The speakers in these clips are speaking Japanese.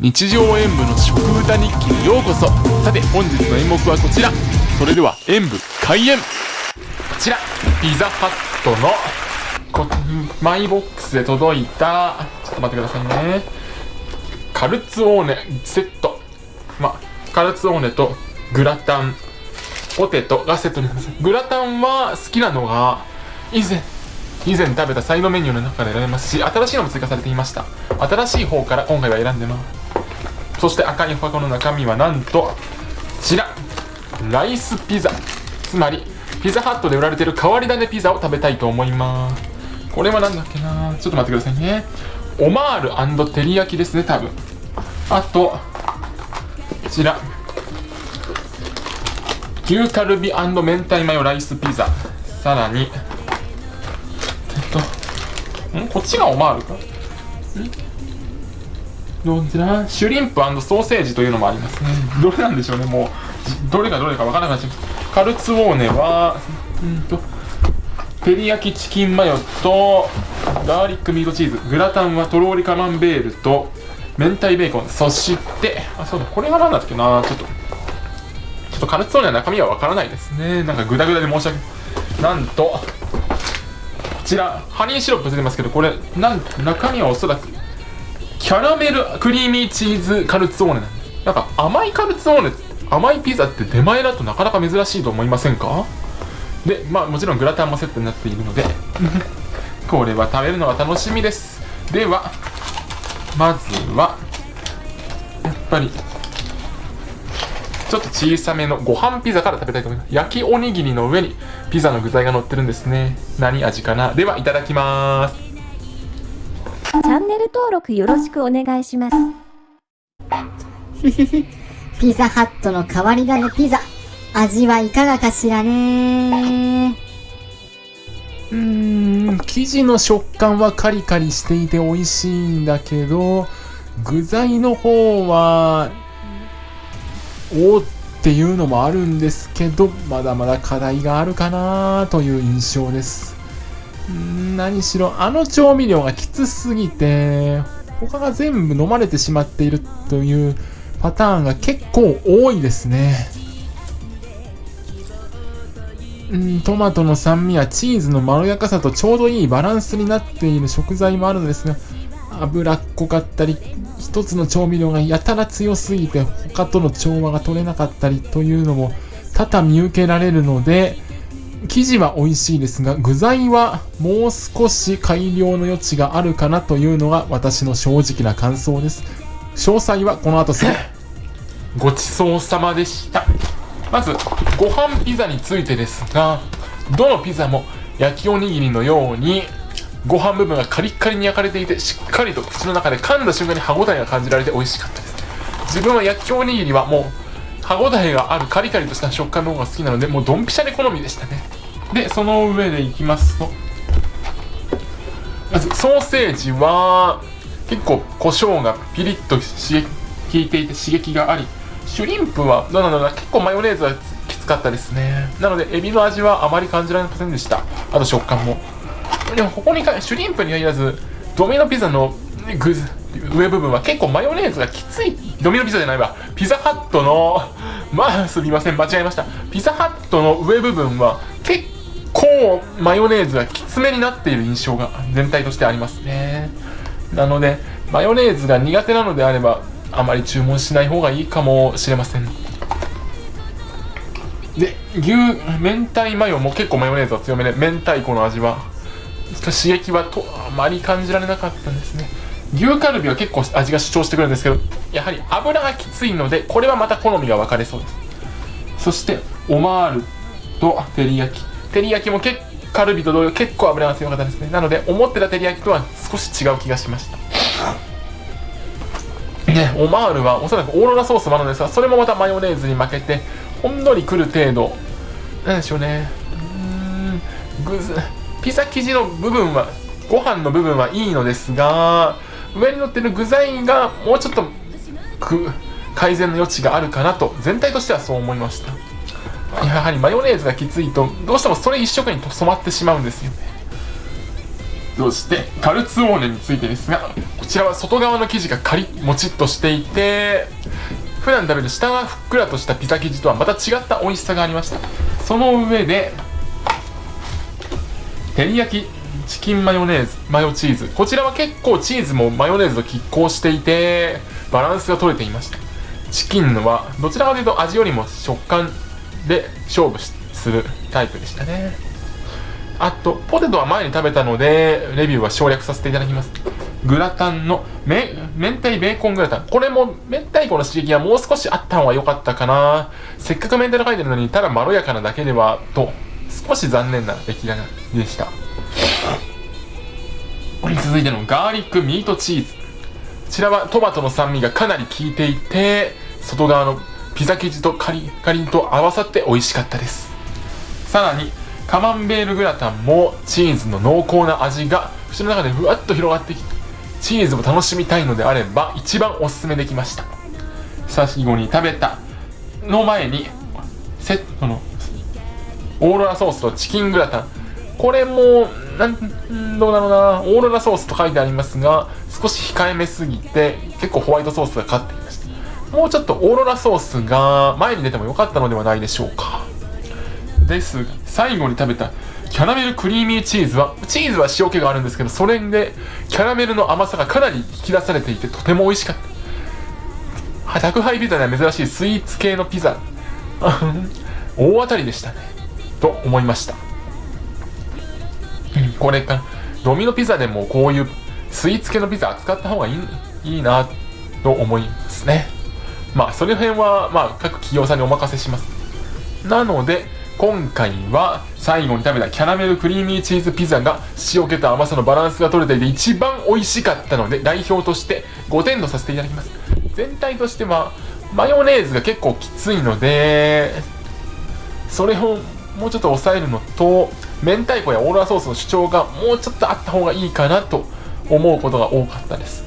日常演舞の食歌日記にようこそ。さて本日の演目はこちら。それでは演舞開演。こちらピザハットのこマイボックスで届いた。ちょっと待ってくださいね。カルツオーネセット。まカルツオーネとグラタン。ポテトがセットになります。グラタンは好きなのが以前以前食べたサイドメニューの中で選べますし新しいのも追加されていました。新しい方から今回は選んでます。そして赤い箱の中身はなんとこちら。ライスピザ。つまりピザハットで売られてる変わり種ピザを食べたいと思います。これは何だっけな。ちょっと待ってくださいね。オマール照り焼きですね多分。あとこちら。牛カルビ明太マヨライスピザ。さらに。えっとん？こっちがオマールか？んどちらシュリンプソーセージというのもありますね。どれなんでしょうねもう。どれがどれかわからなくなっちゃうカルツォーネはうんと照り焼きチキンマヨとガーリックミートチーズグラタンはとろりカマンベールと明太ベーコンそしてあそうだこれは何だっけな。ちょっとちょっとカルツォーネは中身はわからないですね。なんかグダグダで申し訳ないなんとこちらハニーシロップ出てますけどこれなん中身はおそらくキャラメルクリーミーチーズカルツォーネなんですなんか甘いカルツォーネ甘いピザって出前だとなかなか珍しいと思いませんか？でまあもちろんグラタンもセットになっているので これは食べるのは楽しみです。ではまずはやっぱりちょっと小さめのご飯ピザから食べたいと思います。焼きおにぎりの上にピザの具材が乗ってるんですね。何味かな？ではいただきます。チャンネル登録よろしくお願いします。ピザハットの変わり種ピザ。味はいかがかしらね。うーん。生地の食感はカリカリしていて美味しいんだけど具材の方はおおっていうのもあるんですけどまだまだ課題があるかなという印象です何しろあの調味料がきつすぎて他が全部飲まれてしまっているというパターンが結構多いですね。うんトマトの酸味やチーズのまろやかさとちょうどいいバランスになっている食材もあるのですが脂っこかったり一つの調味料がやたら強すぎて他との調和が取れなかったりというのも多々見受けられるので生地は美味しいですが具材はもう少し改良の余地があるかなというのが私の正直な感想です。詳細はこの後すぐごちそうさまでした。まずご飯ピザについてですがどのピザも焼きおにぎりのようにご飯部分がカリッカリに焼かれていてしっかりと口の中で噛んだ瞬間に歯ごたえが感じられて美味しかったです。自分は焼きおにぎりはもう歯ごたえがあるカリカリとした食感の方が好きなのでもうドンピシャで好みでしたね。でその上でいきますと。まずソーセージは結構胡椒がピリッと刺激効いていて刺激がありシュリンプはどうなのか結構マヨネーズはきつかったですね。なのでエビの味はあまり感じられませんでした。あと食感も。でもここにかシュリンプに限らずドミノピザのグ上部分は結構マヨネーズがきつい。ドミノピザじゃないわ。ピザハットの まあすみません。間違えました。ピザハットの上部分は結構マヨネーズがきつめになっている印象が全体としてありますね。なのでマヨネーズが苦手なのであればあまり注文しない方がいいかもしれません。で牛明太マヨも結構マヨネーズは強めで明太子の味は刺激はとあまり感じられなかったんですね。牛カルビは結構味が主張してくるんですけどやはり油がきついのでこれはまた好みが分かれそうです。そしてオマールと照り焼き。照り焼きも結カルビと同様結構油が強かったですね。なので思ってた照り焼きとは少し違う気がしました。ねオマールはおそらくオーロラソースもあるんですがそれもまたマヨネーズに負けてほんのりくる程度。なんでしょうね。うんピザ生地の部分はご飯の部分はいいのですが上に乗ってる具材がもうちょっと改善の余地があるかなと全体としてはそう思いました。やはりマヨネーズがきついとどうしてもそれ一色に染まってしまうんですよね。そしてカルツオーネについてですがこちらは外側の生地がカリッもちっとしていて普段食べる下がふっくらとしたピザ生地とはまた違った美味しさがありました。その上で照り焼きチキンマヨネーズマヨチーズ。こちらは結構チーズもマヨネーズと拮抗していてバランスが取れていました。チキンのはどちらかというと味よりも食感で勝負するタイプでしたね。あとポテトは前に食べたのでレビューは省略させていただきます。グラタンのめ明太ベーコングラタン。これも明太子の刺激がもう少しあった方が良かったかな。せっかく明太と書いてるのにただまろやかなだけではと少し残念な出来上がりでした。続いてのガーリックミートチーズ。こちらはトマトの酸味がかなり効いていて外側のピザ生地とカリカリンと合わさって美味しかったです。さらにカマンベールグラタンもチーズの濃厚な味が口の中でふわっと広がってきてチーズも楽しみたいのであれば一番おすすめできました。最後に食べたの前にセットのオーロラソースとチキングラタン。これもなんどうだろうなオーロラソースと書いてありますが少し控えめすぎて結構ホワイトソースが勝っていました。もうちょっとオーロラソースが前に出てもよかったのではないでしょうか。ですが最後に食べたキャラメルクリーミーチーズはチーズは塩気があるんですけどそれでキャラメルの甘さがかなり引き出されていてとても美味しかった。宅配ピザでは珍しいスイーツ系のピザ。大当たりでしたね。と思いました。これかドミノピザでもこういうスイーツ系のピザ扱った方がいいいいなと思いますね。まあその辺はまあ各企業さんにお任せします。なので今回は最後に食べたキャラメルクリーミーチーズピザが塩気と甘さのバランスが取れていて一番美味しかったので代表として5点とさせていただきます。全体としてはマヨネーズが結構きついのでそれをもうちょっと抑えるのと明太子やオーロラソースの主張がもうちょっとあった方がいいかなと思うことが多かったです。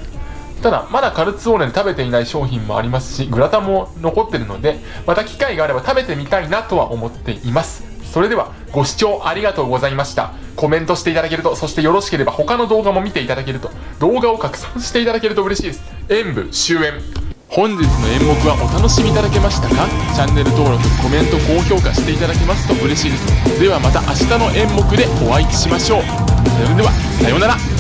ただまだカルツオーネで食べていない商品もありますしグラタンも残ってるのでまた機会があれば食べてみたいなとは思っています。それではご視聴ありがとうございました。コメントしていただけるとそしてよろしければ他の動画も見ていただけると動画を拡散していただけると嬉しいです。演舞終演。本日の演目はお楽しみいただけましたか？チャンネル登録コメント高評価していただけますと嬉しいです。ではまた明日の演目でお会いしましょう。それではさようなら。